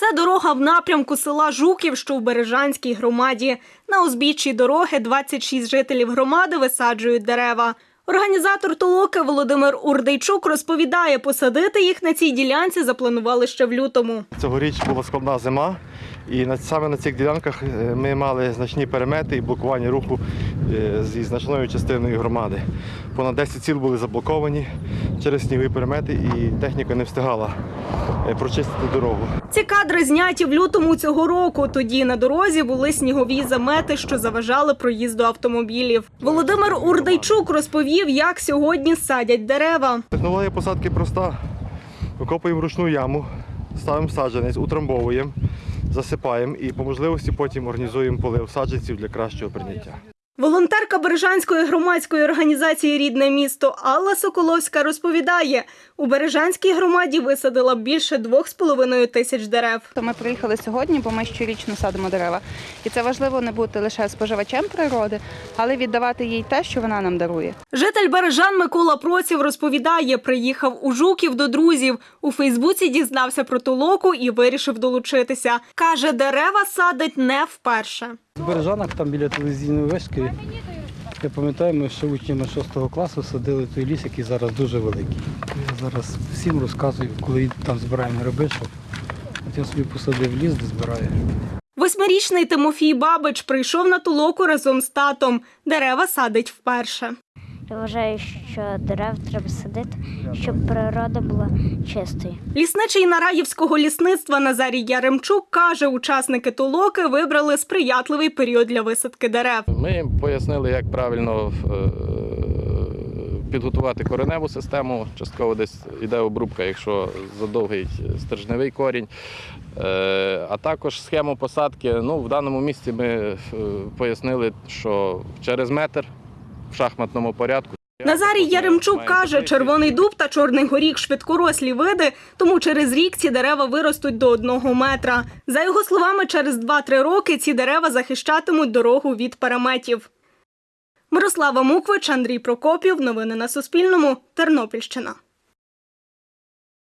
Це дорога в напрямку села Жуків, що в Бережанській громаді. На узбіччі дороги 26 жителів громади висаджують дерева. Організатор толоки Володимир Урдейчук розповідає, посадити їх на цій ділянці запланували ще в лютому. Цьогоріч була складна зима, і саме на цих ділянках е, ми мали значні перемети і блокування руху зі значною частиною громади. Понад 10 сіл були заблоковані через снігові перемети, і техніка не встигала е, прочистити дорогу. Ці кадри зняті в лютому цього року. Тоді на дорозі були снігові замети, що заважали проїзду автомобілів. Володимир Урдейчук розповів, як сьогодні садять дерева. Технологія посадки проста. Викопуємо ручну яму, ставимо саджанець, утрамбовуємо, засипаємо і по можливості потім організуємо полив саджанців для кращого прийняття. Волонтерка Бережанської громадської організації Рідне місто Алла Соколовська розповідає, у Бережанській громаді висадила більше двох з половиною тисяч дерев. То ми приїхали сьогодні, бо ми щорічно садимо дерева. І це важливо не бути лише споживачем природи, але віддавати їй те, що вона нам дарує. Житель Бережан Микола Проців розповідає, приїхав у Жуків до друзів. У Фейсбуці дізнався про толоку і вирішив долучитися. Каже, дерева садить не вперше. В Бережанах, там біля телевізійної вишки, я пам'ятаю, ми ще учнями 6 класу садили той ліс, який зараз дуже великий. Я зараз всім розказую, коли там збираємо гриби, що от я собі посадив ліс, де збираю. Восьмирічний Тимофій Бабич прийшов на тулоку разом з татом. Дерева садить вперше. Я вважаю, що дерев треба садити, щоб природа була чистою. Лісничий Нараївського лісництва Назарій Яремчук каже, учасники толоки вибрали сприятливий період для висадки дерев. Ми їм пояснили, як правильно е, підготувати кореневу систему. Частково десь йде обрубка, якщо задовгий стержневий корінь. Е, А також схему посадки. Ну, в даному місці ми е, пояснили, що через метр в шахматному порядку. Назарій Яремчук каже, червоний дуб та чорний горік швидкорослі види, тому через рік ці дерева виростуть до одного метра. За його словами, через 2-3 роки ці дерева захищатимуть дорогу від переметів. Мирослава Муквич, Андрій Прокопів. Новини на Суспільному. Тернопільщина.